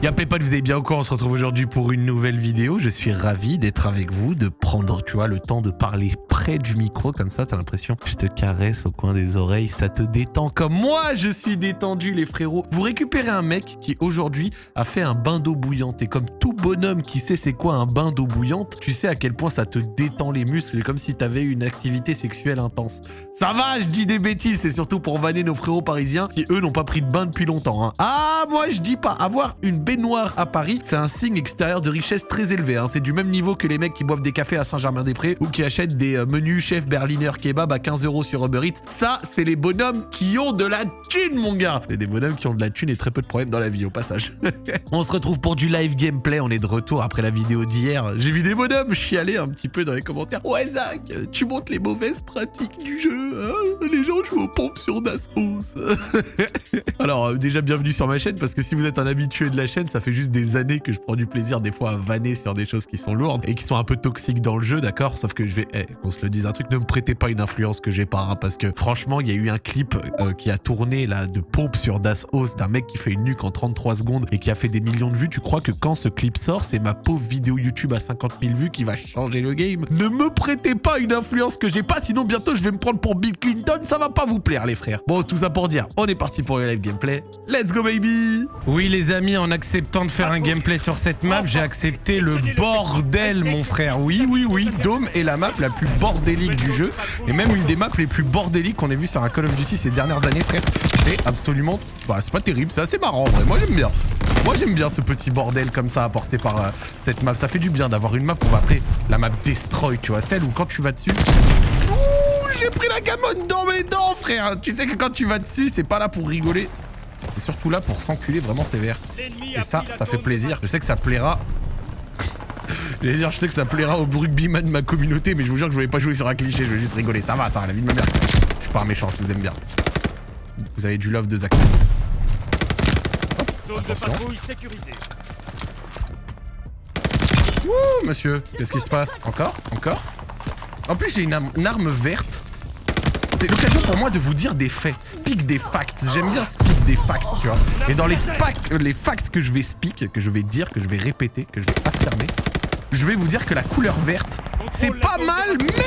Y'a pas vous avez bien encore On se retrouve aujourd'hui pour une nouvelle vidéo. Je suis ravi d'être avec vous, de prendre, tu vois, le temps de parler près du micro comme ça. T'as l'impression que je te caresse au coin des oreilles, ça te détend comme moi je suis détendu les frérots. Vous récupérez un mec qui aujourd'hui a fait un bain d'eau bouillante et comme tout bonhomme qui sait c'est quoi un bain d'eau bouillante, tu sais à quel point ça te détend les muscles, comme si t'avais une activité sexuelle intense. Ça va, je dis des bêtises, c'est surtout pour vanner nos frérots parisiens qui eux n'ont pas pris de bain depuis longtemps. Hein. Ah, moi je dis pas, avoir une baignoire à Paris, c'est un signe extérieur de richesse très élevé. Hein. C'est du même niveau que les mecs qui boivent des cafés à Saint-Germain-des-Prés ou qui achètent des euh, menus chef Berliner kebab à 15 euros sur Uber Eats. Ça, c'est les bonhommes qui ont de la thune, mon gars. C'est des bonhommes qui ont de la thune et très peu de problèmes dans la vie, au passage. on se retrouve pour du live gameplay. On est de retour après la vidéo d'hier. J'ai vu des bonhommes chialer un petit peu dans les commentaires. Ouais, Zach, tu montres les mauvaises pratiques du jeu. Hein. les gens jouent aux pompes sur Dasmos. Alors, euh, déjà, bienvenue sur ma chaîne parce que si vous êtes un habitué de la chaîne, ça fait juste des années que je prends du plaisir des fois à vanner sur des choses qui sont lourdes et qui sont un peu toxiques dans le jeu, d'accord? Sauf que je vais, eh, qu'on le dise un truc, ne me prêtez pas une influence que j'ai pas, hein, parce que franchement, il y a eu un clip euh, qui a tourné là de pompe sur Das Host d'un mec qui fait une nuque en 33 secondes et qui a fait des millions de vues. Tu crois que quand ce clip sort, c'est ma pauvre vidéo YouTube à 50 000 vues qui va changer le game? Ne me prêtez pas une influence que j'ai pas, sinon bientôt je vais me prendre pour Bill Clinton, ça va pas vous plaire les frères. Bon, tout ça pour dire, on est parti pour le live gameplay. Let's go baby Oui les amis, en acceptant de faire un gameplay sur cette map, j'ai accepté le bordel mon frère. Oui, oui, oui, Dome est la map la plus bordélique du jeu et même une des maps les plus bordéliques qu'on ait vu sur un Call of Duty ces dernières années frère. C'est absolument... Bah c'est pas terrible, c'est assez marrant en vrai, moi j'aime bien. Moi j'aime bien ce petit bordel comme ça apporté par euh, cette map. Ça fait du bien d'avoir une map qu'on va appeler la map Destroy, tu vois, celle où quand tu vas dessus... J'ai pris la gamote dans mes dents frère Tu sais que quand tu vas dessus, c'est pas là pour rigoler. C'est surtout là pour s'enculer vraiment sévère. Et ça, ça fait plaisir. Je sais que ça plaira J'allais dire, je sais que ça plaira au rugbyman de ma communauté, mais je vous jure que je voulais pas jouer sur un cliché, je vais juste rigoler. Ça va, ça va, la vie de ma mère. Je suis pas un méchant, je vous aime bien. Vous avez du love de Zach. Ouh, monsieur, qu'est-ce qui se passe? Encore? Encore? En plus, j'ai une, arme verte c'est l'occasion pour moi de vous dire des faits. Speak des facts. J'aime bien speak des facts, tu vois. Et dans les, les facts que je vais speak, que je vais dire, que je vais répéter, que je vais affirmer, je vais vous dire que la couleur verte, c'est pas mal, mais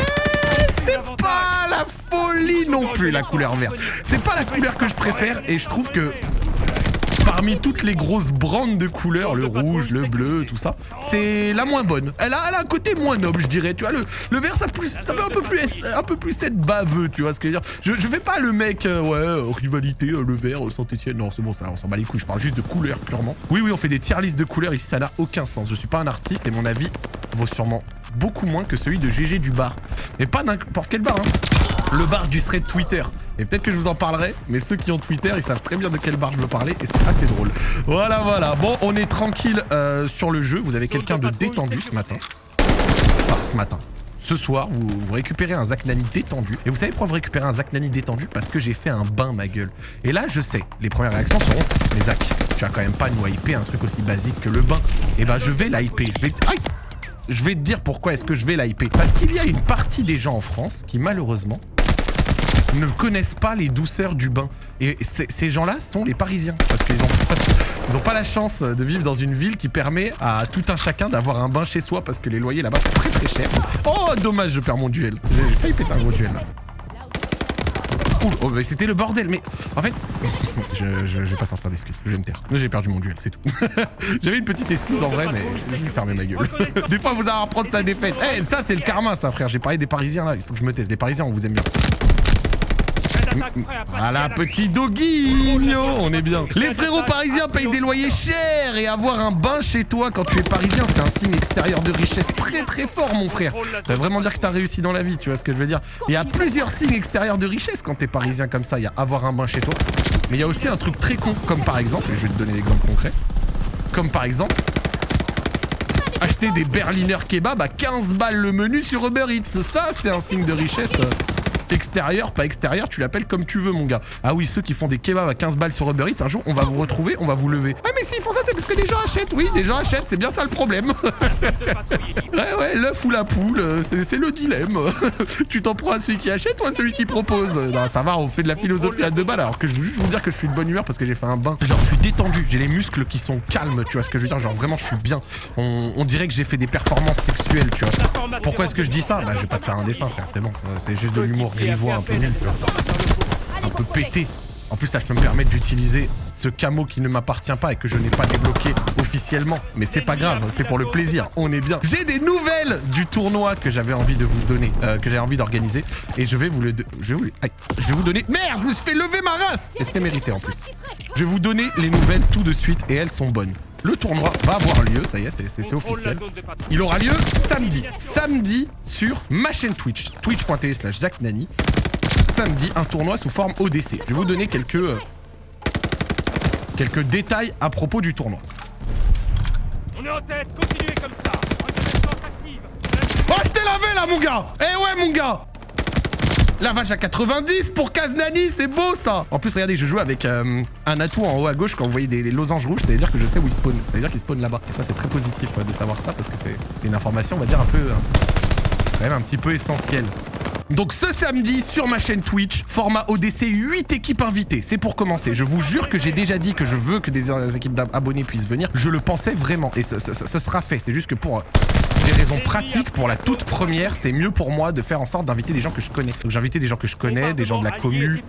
c'est pas la folie non plus, la couleur verte. C'est pas la couleur que je préfère et je trouve que parmi toutes les grosses brandes de couleurs, le rouge, le bleu, tout ça, c'est la moins bonne. Elle a, un côté moins noble, je dirais. Tu vois, le, le vert, ça, plus, ça peut un peu plus, un peu plus être baveux, tu vois ce que je veux dire. Je, je fais pas le mec, euh, ouais, euh, rivalité, euh, le vert, Saint-Etienne. Non, c'est bon, ça, on s'en bat les couilles. Je parle juste de couleurs, purement. Oui, oui, on fait des tier listes de couleurs ici, ça n'a aucun sens. Je suis pas un artiste et mon avis vaut sûrement beaucoup moins que celui de GG du bar. Mais pas n'importe quel bar, hein le bar du thread Twitter. Et peut-être que je vous en parlerai, mais ceux qui ont Twitter, ils savent très bien de quel bar je veux parler et c'est assez drôle. Voilà, voilà. Bon, on est tranquille euh, sur le jeu. Vous avez quelqu'un de détendu ce matin. Enfin, ce matin. Ce soir, vous, récupérez un Zach Nani détendu. Et vous savez pourquoi vous récupérez un Zach Nani détendu? Parce que j'ai fait un bain, ma gueule. Et là, je sais, les premières réactions seront « Mais Zach, tu as quand même pas nous hyper un truc aussi basique que le bain. » Et eh ben, je vais l'hyper. Je vais... Aïe je vais te dire pourquoi est-ce que je vais l'hyper. Parce qu'il y a une partie des gens en France qui, malheureusement, ne connaissent pas les douceurs du bain. Et ces gens-là sont les Parisiens. Parce qu'ils n'ont pas, la chance de vivre dans une ville qui permet à tout un chacun d'avoir un bain chez soi parce que les loyers là-bas sont très très chers. Oh, dommage, je perds mon duel. J'ai failli péter un gros duel là. oh, c'était le bordel, mais en fait, je, je, vais pas sortir d'excuses, je vais me taire. J'ai perdu mon duel, c'est tout. J'avais une petite excuse en vrai, mais je vais fermer ma gueule. des fois, vous allez reprendre sa défaite. Eh, ça, c'est le karma, ça, frère. J'ai parlé des Parisiens là, il faut que je me taise. Les Parisiens, on vous aime bien. Voilà, petit doggy on est bien. Les frérots parisiens payent des loyers chers et avoir un bain chez toi quand tu es parisien, c'est un signe extérieur de richesse très très fort, mon frère. Ça veut vraiment dire que t'as réussi dans la vie, tu vois ce que je veux dire. Il y a plusieurs signes extérieurs de richesse quand t'es parisien comme ça. Il y a avoir un bain chez toi. Mais il y a aussi un truc très con, comme par exemple, je vais te donner l'exemple concret, comme par exemple, acheter des Berliner kebab à 15 balles le menu sur Uber Eats. Ça, c'est un signe de richesse Extérieur, pas extérieur, tu l'appelles comme tu veux, mon gars. Ah oui, ceux qui font des kebabs à 15 balles sur Uber Eats, un jour, on va vous retrouver, on va vous lever. Ah mais s'ils font ça, c'est parce que des gens achètent. Oui, des gens achètent, c'est bien ça le problème. ouais, ouais, l'œuf ou la poule, euh, c'est le dilemme. tu t'en prends à celui qui achète ou à celui qui propose? Non, ça va, on fait de la philosophie à deux balles, alors que je veux juste vous dire que je suis de bonne humeur parce que j'ai fait un bain. Genre, je suis détendu, j'ai les muscles qui sont calmes, tu vois ce que je veux dire? Genre, vraiment, je suis bien. On, dirait que j'ai fait des performances sexuelles, tu vois. Pourquoi est-ce que je dis ça? Bah, je vais pas te faire un dessin, frère, c'est bon. Euh, c'est juste de l'humour grivois un peu nul, tu vois. Un peu pété. En plus, ça, je peux me permettre d'utiliser ce camo qui ne m'appartient pas et que je n'ai pas débloqué officiellement. Mais c'est pas grave, c'est pour le plaisir, on est bien. J'ai des nouvelles du tournoi que j'avais envie de vous donner, euh, que j'ai envie d'organiser. Et je vais vous le... Je vais vous... je vais vous donner... Merde, je me suis fait lever ma race Et c'était mérité en plus. Je vais vous donner les nouvelles tout de suite et elles sont bonnes. Le tournoi va avoir lieu, ça y est, c'est officiel. Il aura lieu samedi. Samedi sur ma chaîne Twitch, twitch.tv slash Nani samedi un tournoi sous forme ODC. Je vais vous donner quelques, euh, quelques détails à propos du tournoi. On est en tête, continuez comme ça. Oh, je t'ai lavé là, mon gars Eh ouais, mon gars la vache à 90 pour Kaznani, c'est beau ça En plus, regardez, je joue avec euh, un atout en haut à gauche quand vous voyez des losanges rouges, ça veut dire que je sais où il spawn. Ça veut dire qu'il spawn là-bas. Et ça, c'est très positif de savoir ça parce que c'est une information, on va dire, un peu... Euh, quand même un petit peu essentielle. Donc ce samedi sur ma chaîne Twitch, format ODC, 8 équipes invitées. C'est pour commencer. Je vous jure que j'ai déjà dit que je veux que des équipes d'abonnés puissent venir. Je le pensais vraiment et ce, sera fait. C'est juste que pour des raisons pratiques, pour la toute première, c'est mieux pour moi de faire en sorte d'inviter des gens que je connais. Donc j'ai invité des gens que je connais, des gens de la commu,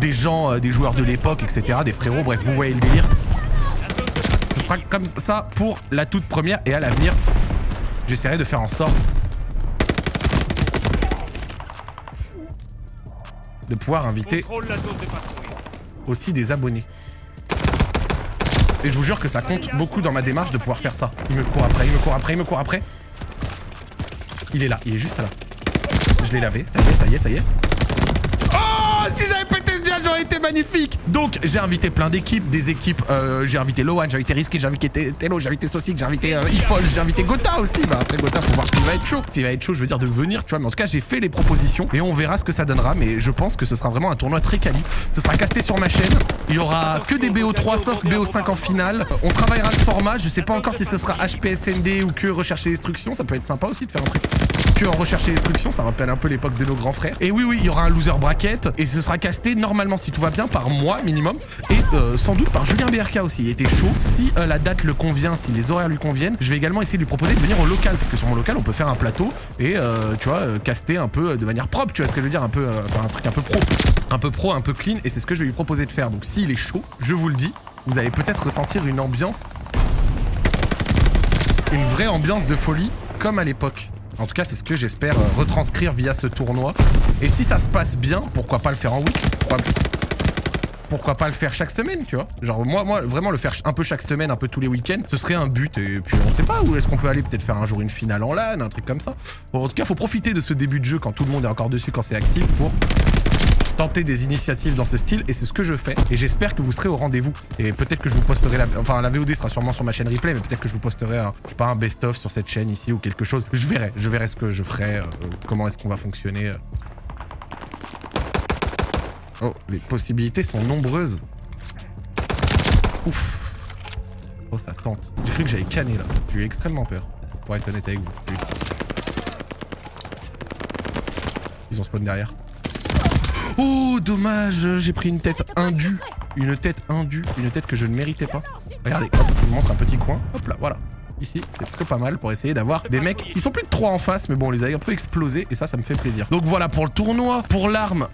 des gens, euh, des joueurs de l'époque, etc. Des frérots, bref, vous voyez le délire. Ce sera comme ça pour la toute première et à l'avenir, j'essaierai de faire en sorte de pouvoir inviter aussi des abonnés. Et je vous jure que ça compte beaucoup dans ma démarche de pouvoir faire ça. Il me court après, il me court après, il me court après. Il est là, il est juste là. Je l'ai lavé, ça y est, ça y est, ça y est. magnifique Donc, j'ai invité plein d'équipes, des équipes, euh, j'ai invité Lohan, j'ai invité Risky, j'ai invité Telo, j'ai invité Sosic, j'ai invité euh, Ifol, j'ai invité Gotha aussi. Bah après Gotha, faut voir s'il va être chaud. S'il va être chaud, je veux dire de venir, tu vois. Mais en tout cas, j'ai fait les propositions et on verra ce que ça donnera. Mais je pense que ce sera vraiment un tournoi très quali. Ce sera casté sur ma chaîne. Il y aura que des BO3 sauf BO5 en finale. On travaillera le format. Je sais pas encore si ce sera HPSND ou que rechercher destruction. Ça peut être sympa aussi de faire un truc que en recherche et destruction. Ça rappelle un peu l'époque de nos grands frères. Et oui, oui, il y aura un loser bracket et ce sera casté normalement si tout va bien par mois minimum et euh, sans doute par Julien BRK aussi. Il était chaud. Si euh, la date le convient, si les horaires lui conviennent, je vais également essayer de lui proposer de venir au local parce que sur mon local, on peut faire un plateau et euh, tu vois, caster un peu de manière propre. Tu vois ce que je veux dire Un peu, un truc un peu pro, un peu pro, un peu clean. Et c'est ce que je vais lui proposer de faire. Donc s'il est chaud, je vous le dis, vous allez peut-être ressentir une ambiance, une vraie ambiance de folie comme à l'époque. En tout cas, c'est ce que j'espère retranscrire via ce tournoi. Et si ça se passe bien, pourquoi pas le faire en week pourquoi pas le faire chaque semaine, tu vois Genre moi, moi, vraiment le faire un peu chaque semaine, un peu tous les week-ends, ce serait un but. Et puis on sait pas où est-ce qu'on peut aller, peut-être faire un jour une finale en LAN, un truc comme ça. Bon, en tout cas, faut profiter de ce début de jeu quand tout le monde est encore dessus, quand c'est actif, pour tenter des initiatives dans ce style et c'est ce que je fais et j'espère que vous serez au rendez-vous et peut-être que je vous posterai la enfin la VOD sera sûrement sur ma chaîne replay mais peut-être que je vous posterai un je sais pas un best of sur cette chaîne ici ou quelque chose je verrai je verrai ce que je ferai euh, comment est-ce qu'on va fonctionner euh. Oh, les possibilités sont nombreuses. Ouf. Oh, ça tente. J'ai cru que j'avais canné, là. J'ai eu extrêmement peur, pour être honnête avec vous. Ils ont spawn derrière. Oh, dommage J'ai pris une tête indue. Une tête indue. Une tête que je ne méritais pas. Regardez, je vous montre un petit coin. Hop là, voilà. Ici, c'est plutôt pas mal pour essayer d'avoir des mecs. Ils sont plus de 3 en face, mais bon, on les a un peu explosés et ça, ça me fait plaisir. Donc voilà pour le tournoi. Pour l'arme,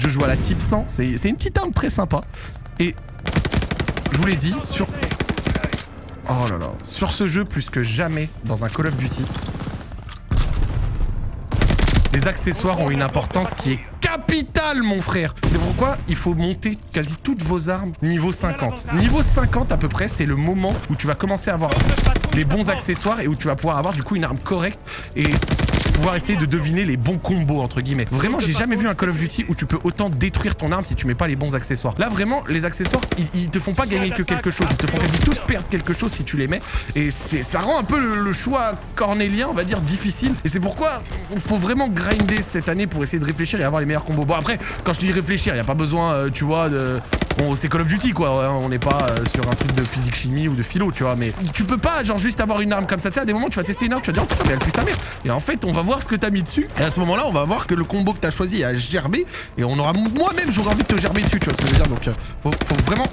je joue à la type 100. C'est une petite arme très sympa. Et je vous l'ai dit, sur... Oh là là. Sur ce jeu, plus que jamais, dans un Call of Duty, les accessoires ont une importance qui est capitale, mon frère. C'est pourquoi il faut monter quasi toutes vos armes niveau 50. Niveau 50 à peu près, c'est le moment où tu vas commencer à avoir les bons accessoires et où tu vas pouvoir avoir du coup une arme correcte et pouvoir essayer de deviner les bons combos entre guillemets. Vraiment, j'ai jamais vu un Call of Duty où tu peux autant détruire ton arme si tu mets pas les bons accessoires. Là, vraiment, les accessoires, ils, ils te font pas gagner que quelque chose, ils te font quasi tous perdre quelque chose si tu les mets. Et c'est ça rend un peu le, le choix cornélien, on va dire, difficile. Et c'est pourquoi il faut vraiment grinder cette année pour essayer de réfléchir et avoir les meilleurs combos. Bon après, quand je dis réfléchir, il y a pas besoin, euh, tu vois, de Bon, c'est Call of Duty quoi, hein, on n'est pas euh, sur un truc de physique chimie ou de philo, tu vois, mais tu peux pas genre juste avoir une arme comme ça, tu sais, à des moments tu vas tester une arme, tu vas dire oh putain mais elle pue sa mère. Et en fait, on va voir ce que t'as mis dessus, et à ce moment-là, on va voir que le combo que t'as choisi a gerbé, et on aura moi-même j'aurais envie de te gerber dessus, tu vois ce que je veux dire, donc euh, faut vraiment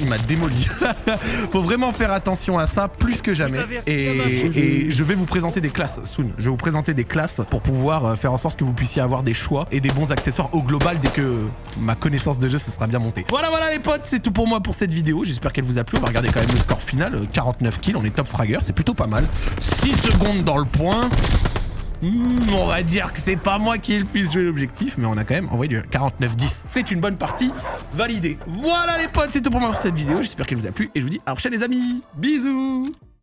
il m'a démoli. Faut vraiment faire attention à ça plus que jamais. Et, et, je vais vous présenter des classes, soon. Je vais vous présenter des classes pour pouvoir euh, faire en sorte que vous puissiez avoir des choix et des bons accessoires au global dès que ma connaissance de jeu se sera bien montée. Voilà, voilà les potes, c'est tout pour moi pour cette vidéo. J'espère qu'elle vous a plu. On va regarder quand même le score final. 49 euh, kills, on est top fragger, c'est plutôt pas mal. 6 secondes dans le point. Hmm, on va dire que c'est pas moi qui ai le plus joué l'objectif, mais on a quand même envoyé du 49-10. C'est une bonne partie validée. Voilà les potes, c'est tout pour moi pour cette vidéo. J'espère qu'elle vous a plu et je vous dis à la prochaine les amis. Bisous